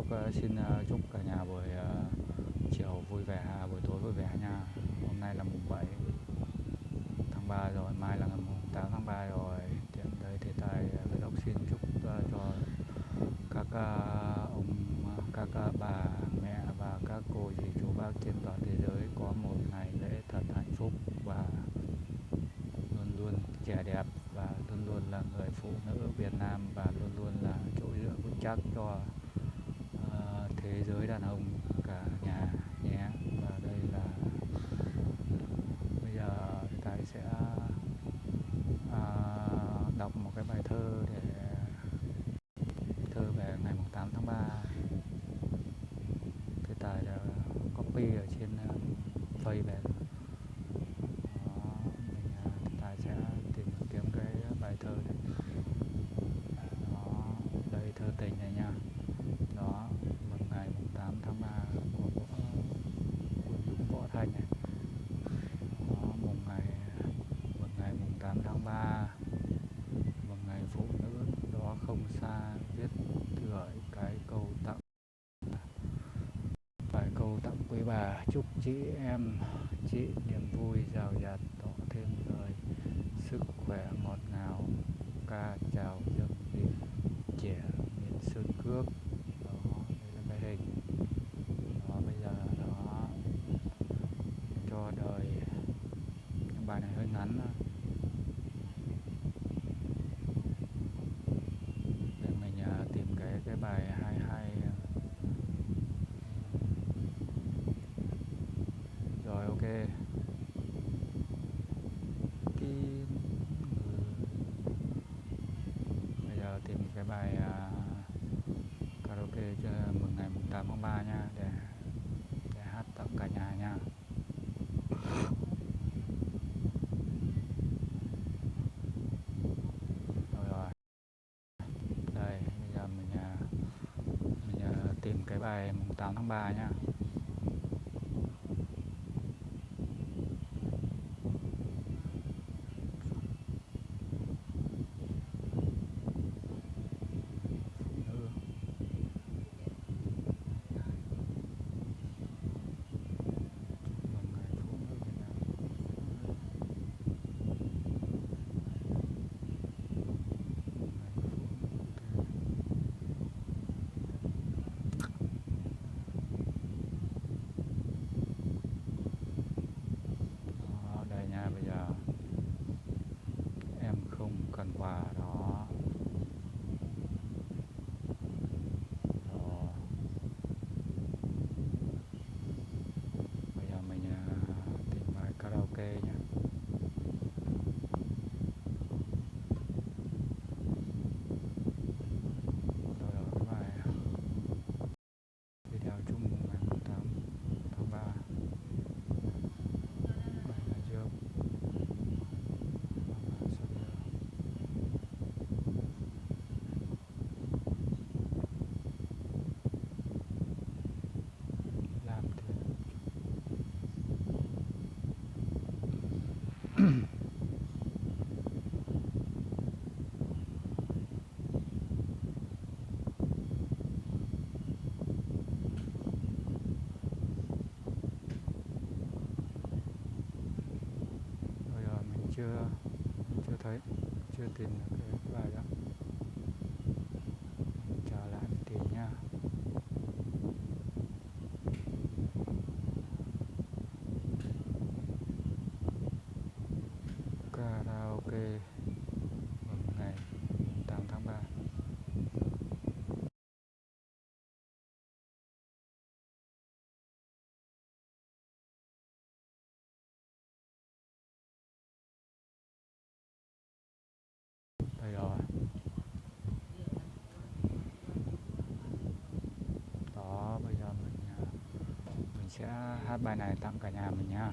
Sốc ờ, xin ờ, chúc cả nhà buổi ờ, chiều vui vẻ, à, buổi tối vui vẻ nha. Hôm nay là mùng 7 tháng 3 rồi, mai là ngày mùng 8 tháng 3 rồi. Tiện đây thì tài Vlog xin chúc cho các ông các bà chị em chị niềm vui giàu dạt. ngày 8 tháng 3 nha sẽ hát bài này tặng cả nhà mình nha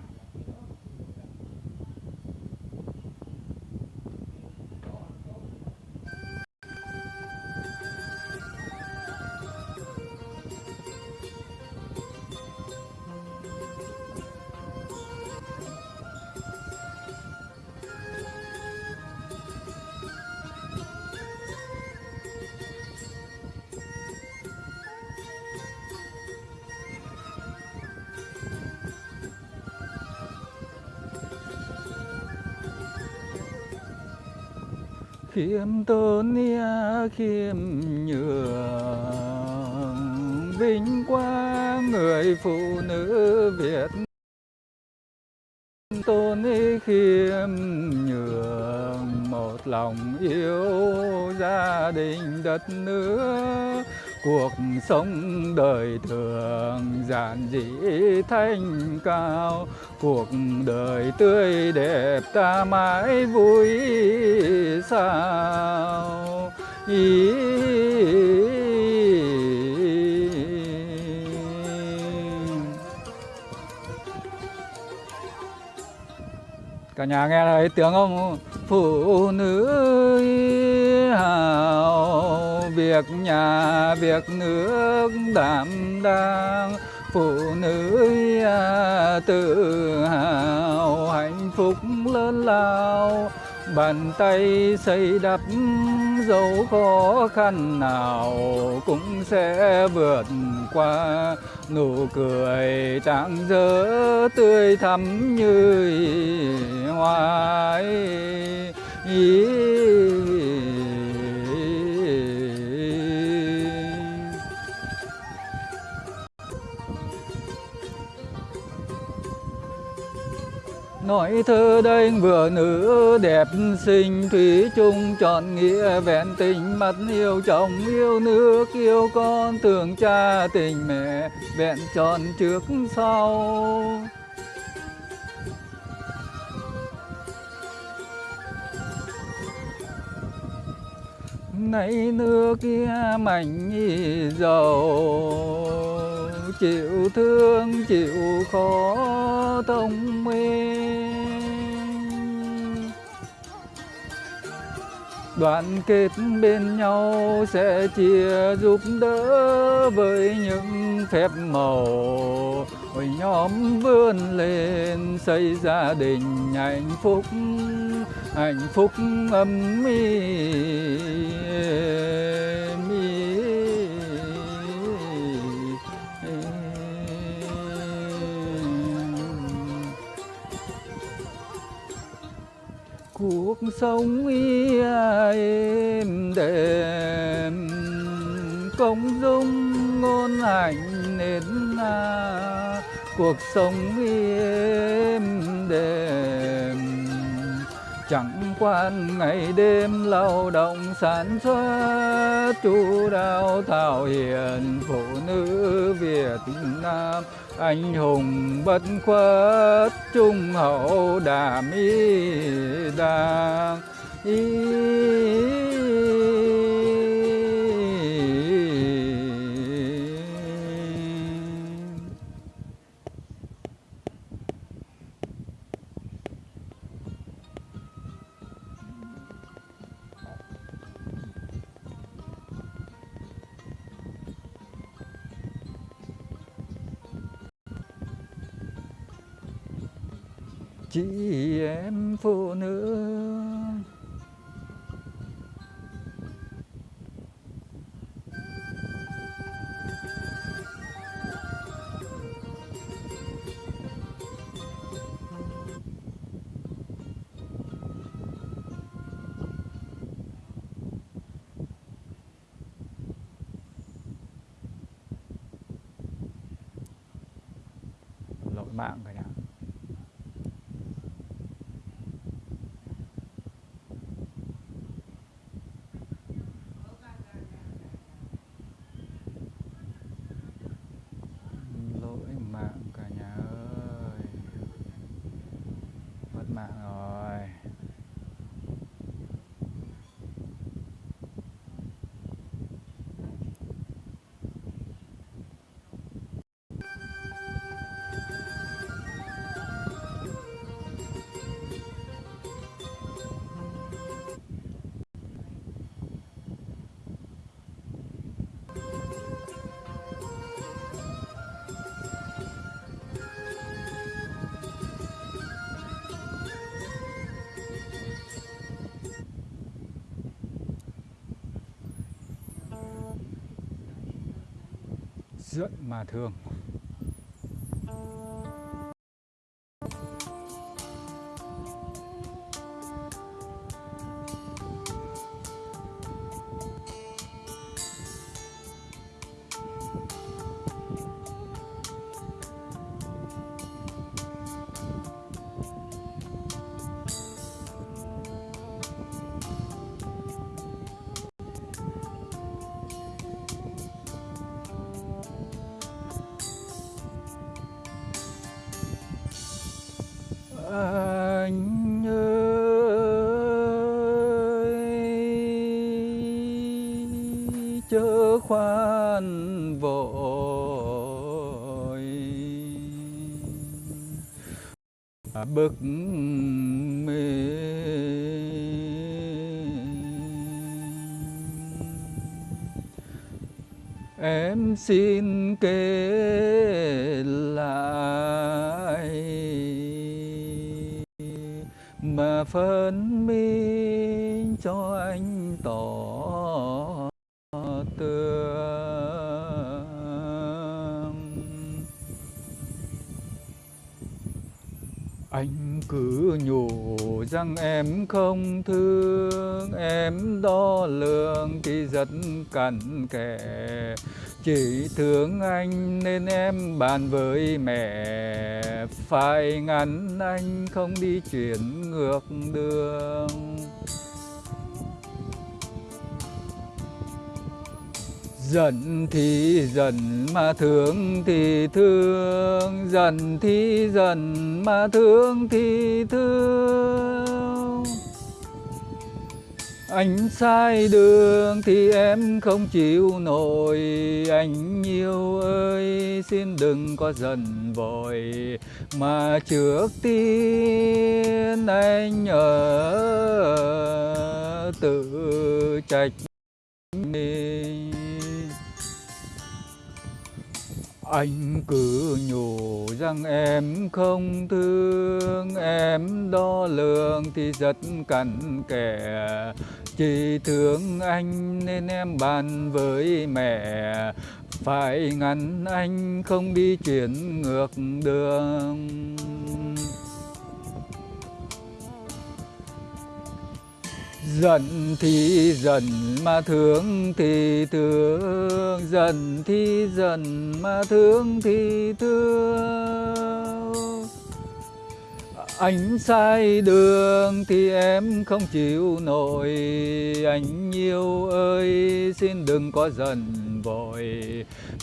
khiêm tốn khiêm nhường. Vinh quang người phụ nữ Việt tôn khiêm nhường. Một lòng yêu gia đình đất nước cuộc sống đời thường giản dị thanh cao. Cuộc đời tươi đẹp ta mãi vui sao. Ý, cả nhà nghe thấy tiếng không phụ nữ hào việc nhà, việc nước đảm đang phụ nữ à, tự hào. Hạnh phúc lớn lao, bàn tay xây đắp dấu khó khăn nào cũng sẽ vượt qua. Nụ cười trạng dỡ tươi thắm như hoa ý nói thơ đây vừa nữ đẹp xinh thủy chung, chọn nghĩa vẹn tình, mắt yêu chồng yêu nước, yêu con tưởng cha tình mẹ, vẹn tròn trước sau. Nay nước kia mảnh dầu chịu thương, chịu khó thông minh. Đoàn kết bên nhau sẽ chia giúp đỡ với những phép màu. Hội nhóm vươn lên xây gia đình hạnh phúc hạnh phúc âm êm cuộc sống êm đềm. Công dung ngôn hạnh nên cuộc sống êm đềm. Chẳng quan ngày đêm lao động sản xuất chú đáo thảo hiền phụ nữ Việt Nam anh hùng bất khuất trung hậu đàm y đàm y chị em phụ nữ. Dưỡng mà thường À, bực mình em xin kể lại mà phân minh cho anh tỏ cứ nhủ rằng em không thương, em đo lường thì rất cẩn kẻ chỉ thương anh nên em bàn với mẹ. Phải ngăn anh không đi chuyển ngược đường. Giận thì giận mà thương thì thương. Giận thì giận mà thương thì thương. Anh sai đường thì em không chịu nổi. Anh yêu ơi, xin đừng có giận vội. Mà trước tiên anh ở tự trách mình. Anh cứ nhủ rằng em không thương, em đo lường thì rất cặn kẽ. Chỉ thương anh nên em bàn với mẹ. Phải ngăn anh không đi chuyển ngược đường. Giận thì giận mà thương thì thương, Giận thì giận mà thương thì thương. Anh sai đường thì em không chịu nổi. Anh yêu ơi, xin đừng có giận vội.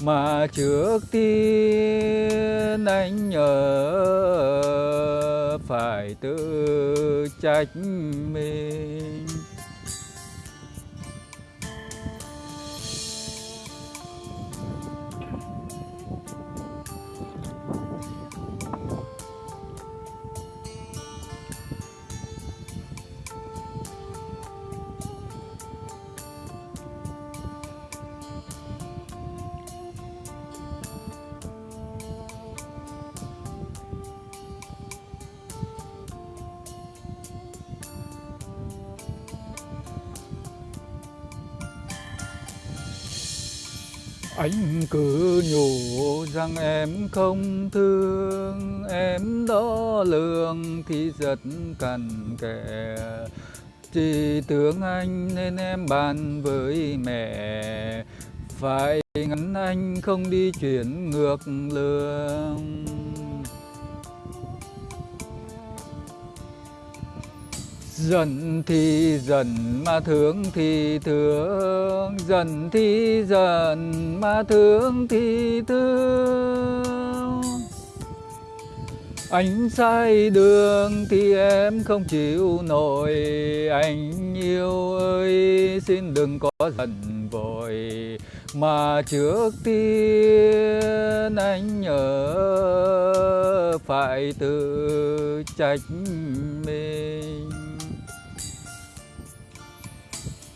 Mà trước tiên anh nhớ phải tự trách mình. Rằng em không thương, Em đo lường thì rất cần kẻ Chỉ tưởng anh nên em bàn với mẹ. Phải ngăn anh không đi chuyển ngược lương dần thì dần mà thương thì thương, dần thì dần mà thương thì thương. Anh sai đường thì em không chịu nổi, Anh yêu ơi, xin đừng có giận vội. Mà trước tiên anh nhớ phải tự trách mình.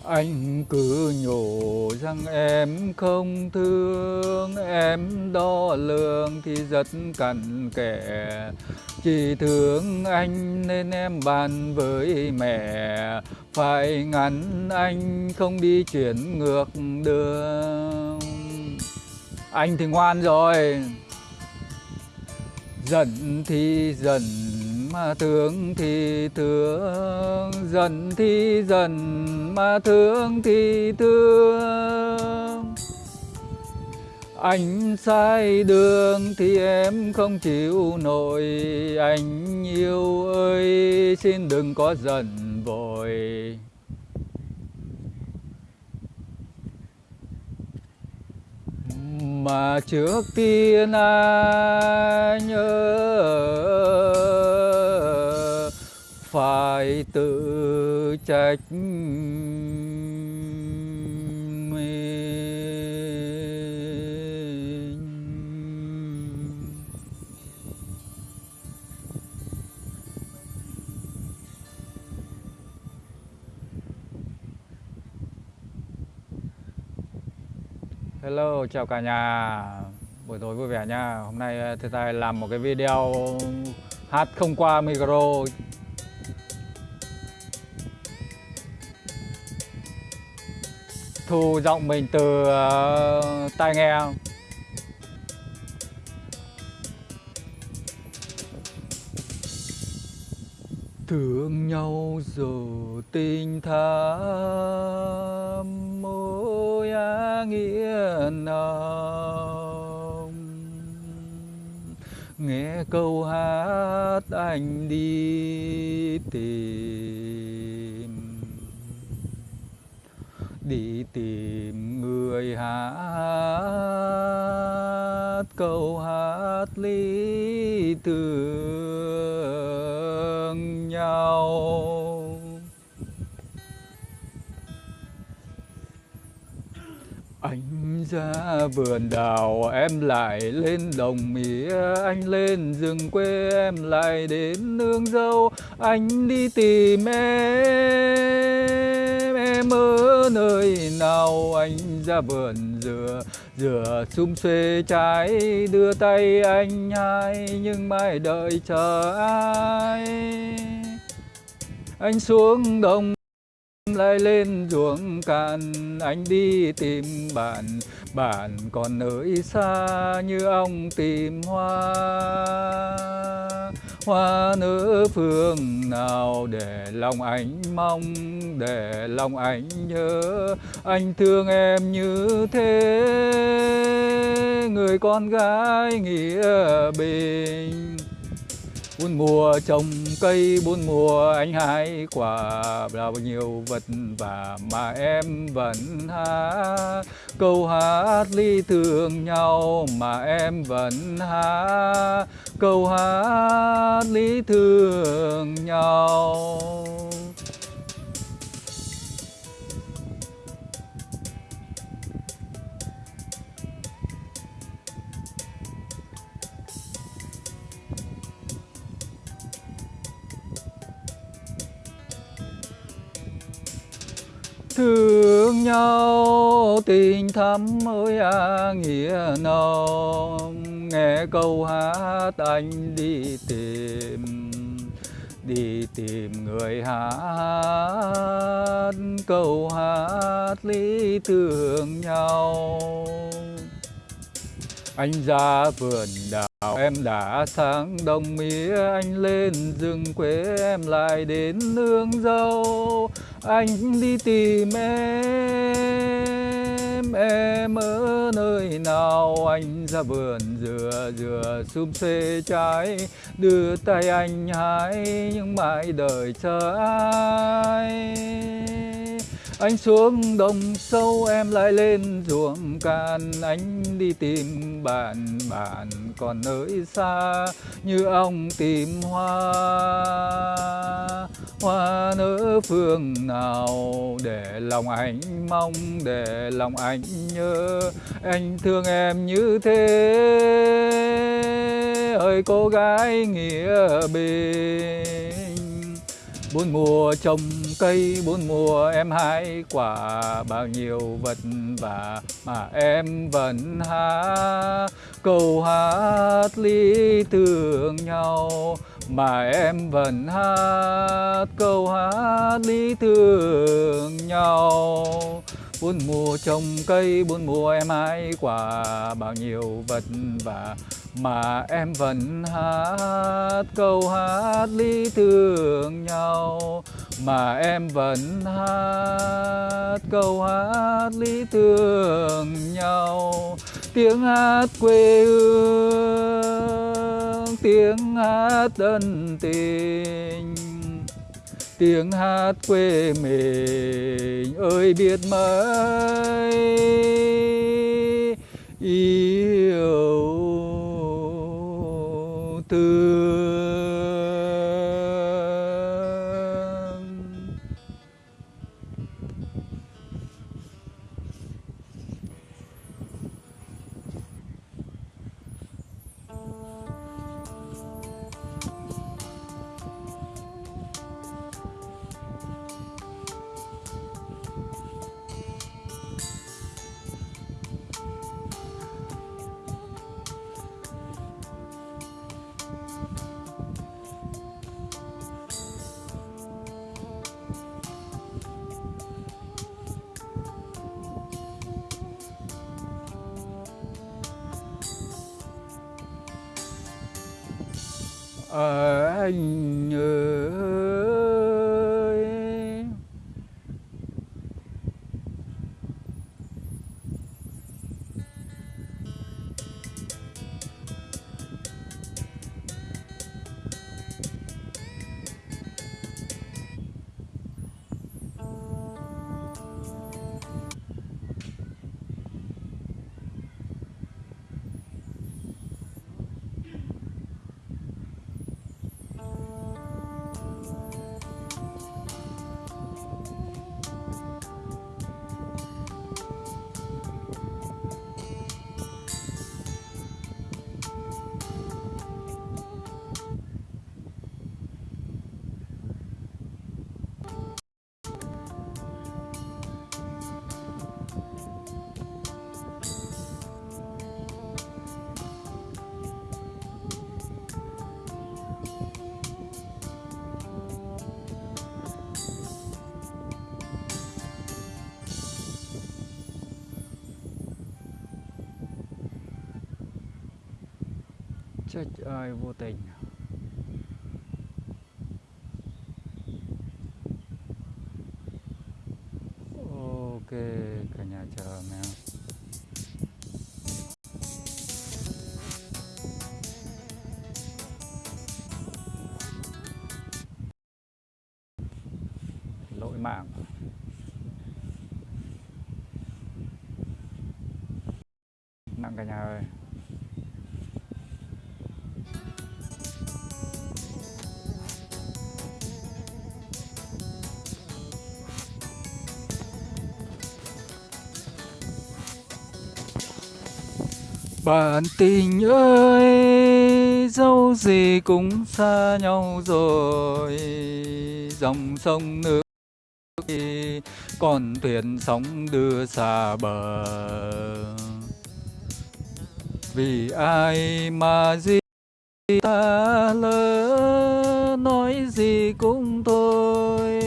Anh cứ nhủ rằng em không thương, Em đo lường thì rất cặn kẽ. Chỉ thương anh nên em bàn với mẹ. Phải ngăn anh không đi chuyển ngược đường. Anh thì ngoan rồi. Giận thì giận mà thương thì thương dần thì dần mà thương thì thương. Anh sai đường thì em không chịu nổi. Anh yêu ơi, xin đừng có giận vội. Mà trước tiên anh ơi phải tự trách mình. Hello, chào cả nhà. Buổi tối vui vẻ nha. Hôm nay ờ, Thế Tài làm một cái video Hát không qua micro. Thu giọng mình từ uh, tai nghe Thương nhau giờ tình thắm mối á nghĩa nào Nghe câu hát anh đi tìm Đi tìm người hát, câu hát lý tưởng nhau. Anh ra vườn đào, em lại lên đồng mía. Anh lên rừng quê, em lại đến nương dâu Anh đi tìm em. Em ở nơi nào anh ra vườn dừa Dừa xum xuê trái, đưa tay anh hai, Nhưng mai đợi chờ ai? Anh xuống đồng lại lên ruộng cạn, anh đi tìm bạn. Bạn còn nơi xa như ông tìm hoa. Hoa nở phương nào để lòng anh mong, để lòng anh nhớ. Anh thương em như thế. Người con gái nghĩa bình bốn mùa trồng cây, bốn mùa anh hái quả bao nhiêu vật vả mà em vẫn hát câu hát ly thương nhau mà em vẫn hát câu hát lý thương nhau. Thương nhau, tình thắm ơi à nghĩa nồng. Nghe câu hát anh đi tìm đi tìm người hát. Câu hát lý tưởng nhau anh ra vườn đào, em đã sáng đồng mía, anh lên rừng quê em lại đến nương dâu. Anh đi tìm em em ở nơi nào? Anh ra vườn dừa dừa xum xê trái. Đưa tay anh hái nhưng mãi đợi chờ ai anh xuống đồng sâu, em lại lên ruộng cạn anh đi tìm bạn bạn còn nơi xa. Như ông tìm hoa hoa nở phương nào. Để lòng anh mong, để lòng anh nhớ. Anh thương em như thế. Ơi, cô gái nghĩa bình bốn mùa trồng cây, bốn mùa em hái quả, bao nhiêu vật vả mà em vẫn hát câu hát lý tưởng nhau mà em vẫn hát. Câu hát lý tưởng nhau. Bốn mùa trồng cây, bốn mùa em hái quả, bao nhiêu vật vả mà em vẫn hát câu hát lý tưởng nhau. Mà em vẫn hát câu hát lý tưởng nhau. Tiếng hát quê hương, tiếng hát ân tình. Tiếng hát quê mình, ơi biết mấy yêu thương い chết ơi, vô tình. Ok, cả nhà chờ mèo lỗi mạng. Nặng cả nhà ơi. Bạn tình ơi, dẫu gì cũng xa nhau rồi Dòng sông nước còn con thuyền sóng đưa xa bờ. Vì ai mà gì ta lỡ nói gì cũng thôi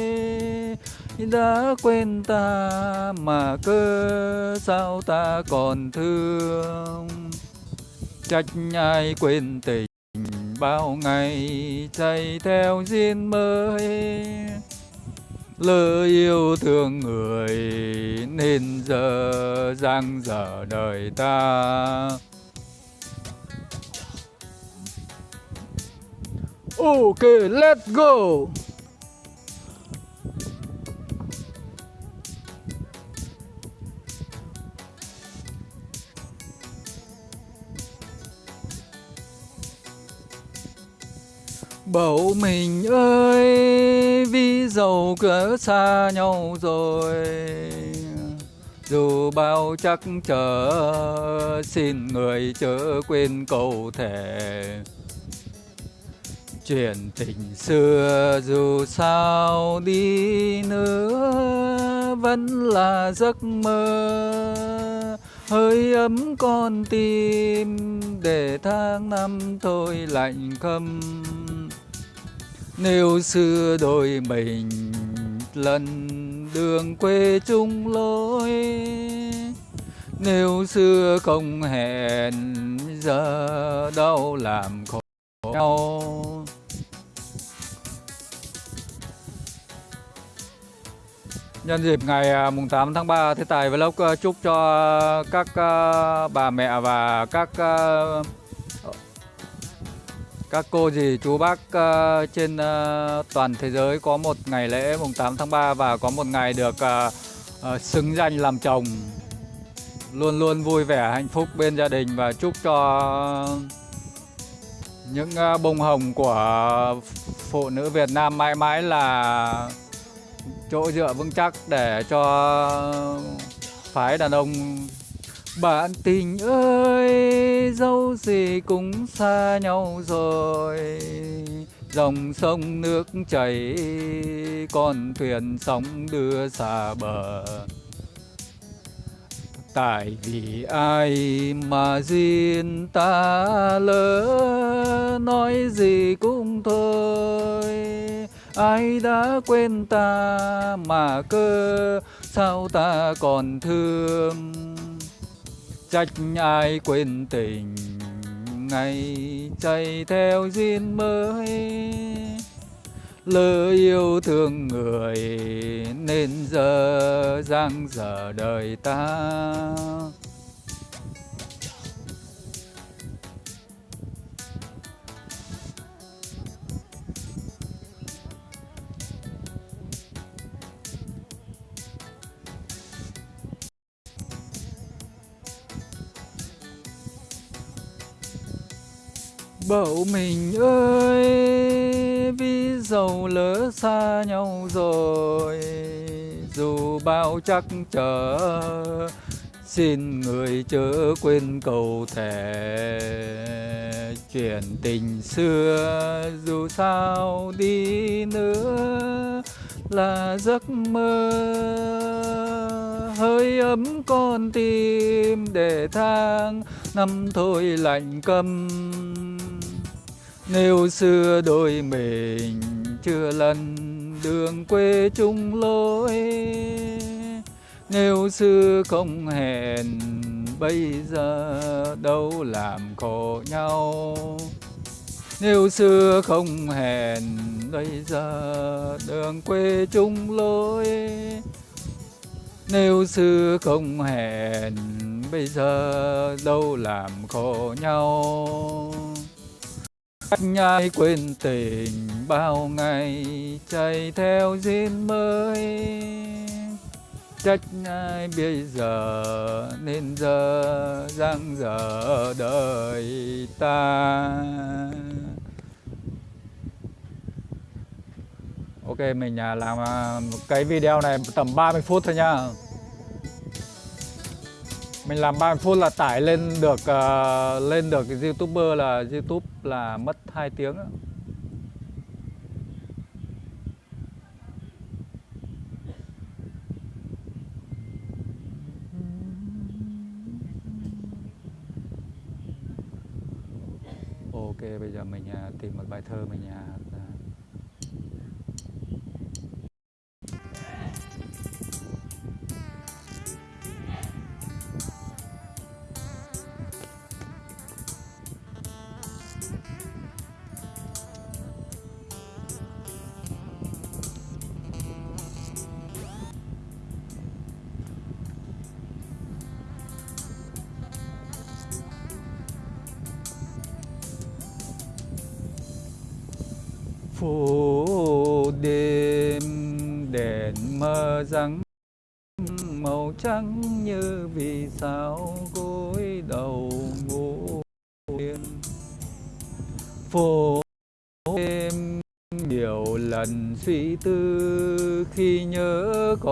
đã quên ta mà cơ sao ta còn thương? Trách ai quên tình bao ngày chạy theo duyên mới lỡ yêu thương người nên giờ giang dở đời ta Ok, let's go! Bầu mình ơi, vì dầu cửa xa nhau rồi. Dù bao chắc chờ xin người chớ quên câu thể Chuyện tình xưa dù sao đi nữa, Vẫn là giấc mơ. Hơi ấm con tim, để tháng năm thôi lạnh khâm nếu xưa đôi mình lần đường quê chung lối, Nếu xưa không hẹn giờ đâu làm khổ nhau. Nhân dịp ngày à, mùng 8 tháng 3 Thế Tài Vlog à, chúc cho các à, bà mẹ và các các cô dì chú bác uh, trên uh, toàn thế giới có một ngày lễ mùng 8 tháng 3 và có một ngày được uh, uh, xứng danh làm chồng. Luôn luôn vui vẻ hạnh phúc bên gia đình và chúc cho những uh, bông hồng của phụ nữ Việt Nam mãi mãi là chỗ dựa vững chắc để cho phái đàn ông bạn tình ơi, dẫu gì cũng xa nhau rồi. Dòng sông nước chảy, Con thuyền sóng đưa xa bờ. Tại vì ai mà duyên ta lỡ, Nói gì cũng thôi. Ai đã quên ta mà cơ, Sao ta còn thương? Trách ai quên tình, ngày chạy theo duyên mới. Lỡ yêu thương người nên giờ giang dở đời ta. Bậu mình ơi vì dầu lỡ xa nhau rồi, Dù bao chắc trở, Xin người chớ quên cầu thề. Chuyện tình xưa dù sao đi nữa Là giấc mơ. Hơi ấm con tim để thang, năm thôi lạnh câm nếu xưa đôi mình chưa lần đường quê chung lối, Nếu xưa không hẹn, bây giờ đâu làm khổ nhau. Nếu xưa không hẹn, bây giờ đường quê chung lối. Nếu xưa không hẹn, bây giờ đâu làm khổ nhau nhai quên tình bao ngày, chạy theo duyên mới. Trách ai bây giờ nên giờ giang dở đời ta? Ok, mình à, làm à, cái video này tầm 30 phút thôi nha mình làm 30 phút là tải lên được uh, lên được cái youtuber là youtube là mất 2 tiếng đó. ok bây giờ mình uh, tìm một bài thơ mình uh,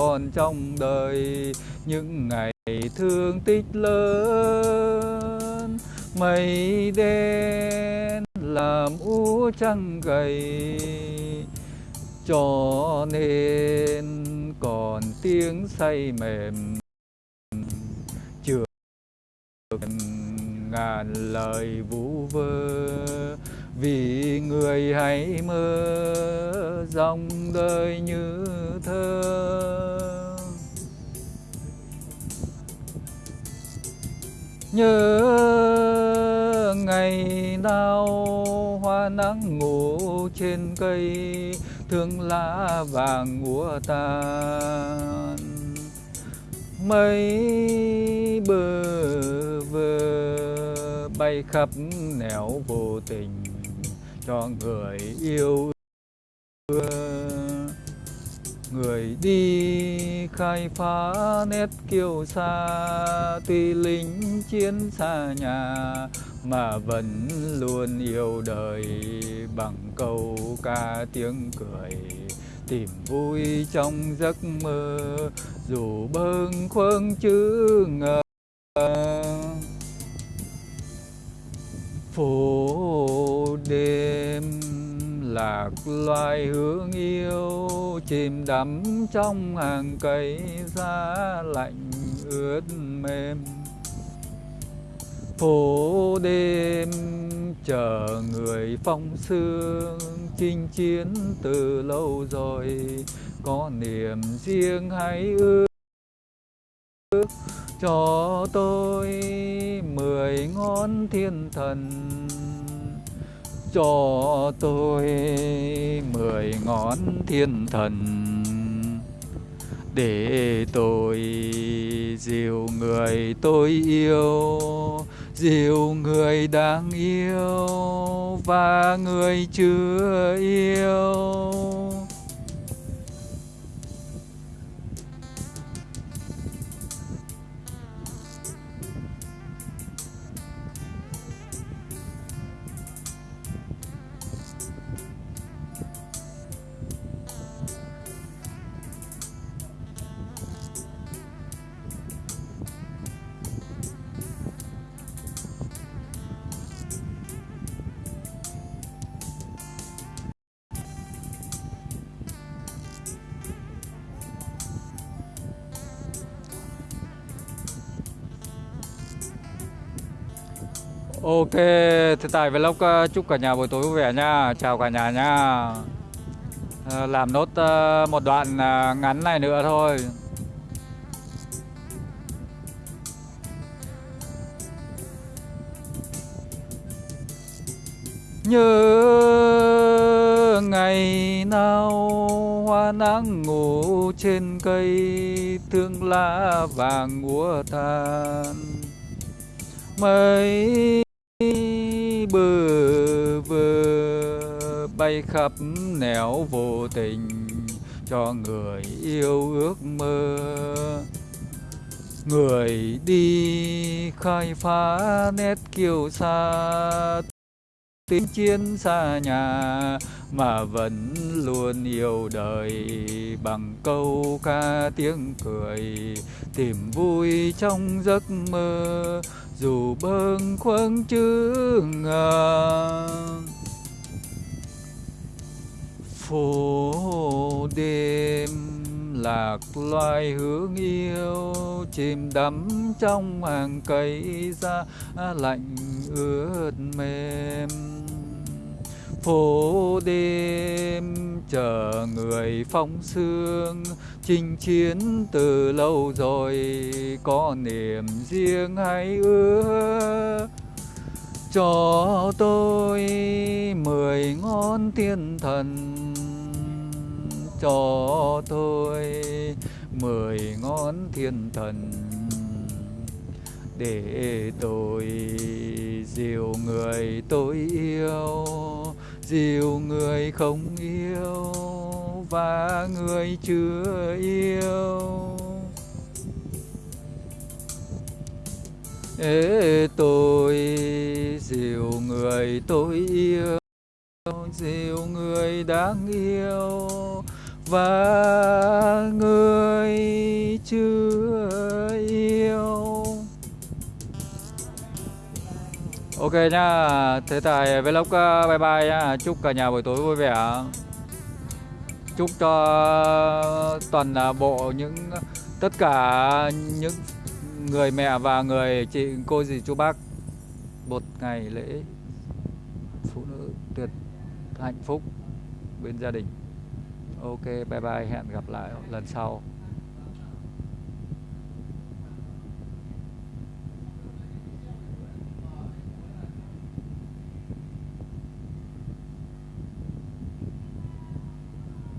còn trong đời. Những ngày thương tích lớn, mây đen làm u trăng gầy. Cho nên còn tiếng say mềm chưa ngàn lời vũ vơ. Vì người hãy mơ dòng đời như thơ. Nhớ ngày nào hoa nắng ngủ trên cây, thương lá vàng úa tàn. Mây bờ vờ bay khắp nẻo vô tình, cho người yêu người đi khai phá nét kiêu xa tuy lính chiến xa nhà mà vẫn luôn yêu đời bằng câu ca tiếng cười. Tìm vui trong giấc mơ, dù bâng khuâng chữ ngờ. Phố đêm lạc loài hương yêu chìm đắm trong hàng cây giá lạnh ướt mềm. Phố đêm chờ người phong sương chinh chiến từ lâu rồi, có niềm riêng hay ước? Cho tôi mười ngón ngón thiên thần cho tôi mười ngón thiên thần. Để tôi dìu người tôi yêu, dìu người đang yêu và người chưa yêu. Ok, thế tài vlog ờ, chúc cả nhà buổi tối vui vẻ nha. Chào cả nhà nha. Ờ, làm nốt ờ, một đoạn ngắn này nữa thôi. Nhớ ngày nào hoa nắng ngủ trên cây Thương lá vàng úa tàn. Mấy bơ vơ bay khắp nẻo vô tình cho người yêu ước mơ. Người đi khai phá nét kiêu xa tiếng chiến xa nhà mà vẫn luôn yêu đời bằng câu ca tiếng cười, tìm vui trong giấc mơ dù bâng khuâng chữ ngờ, phố đêm lạc loài hướng yêu, chìm đắm trong hàng cây da lạnh ướt mềm phố đêm, chờ người phong sương. Chinh chiến từ lâu rồi, có niềm riêng hay ước? Cho tôi mười ngón thiên thần. Cho tôi mười ngón thiên thần. Để tôi dìu người tôi yêu, dìu người không yêu, và người chưa yêu. Ê, tôi dìu người tôi yêu, dìu người đáng yêu, và Ok nhá, thế tại vlog ờ, bye bye nhá, chúc cả nhà buổi tối vui vẻ. Chúc cho toàn bộ những tất cả những người mẹ và người chị cô dì chú bác một ngày lễ phụ nữ tuyệt hạnh phúc bên gia đình. Ok bye bye hẹn gặp lại lần sau.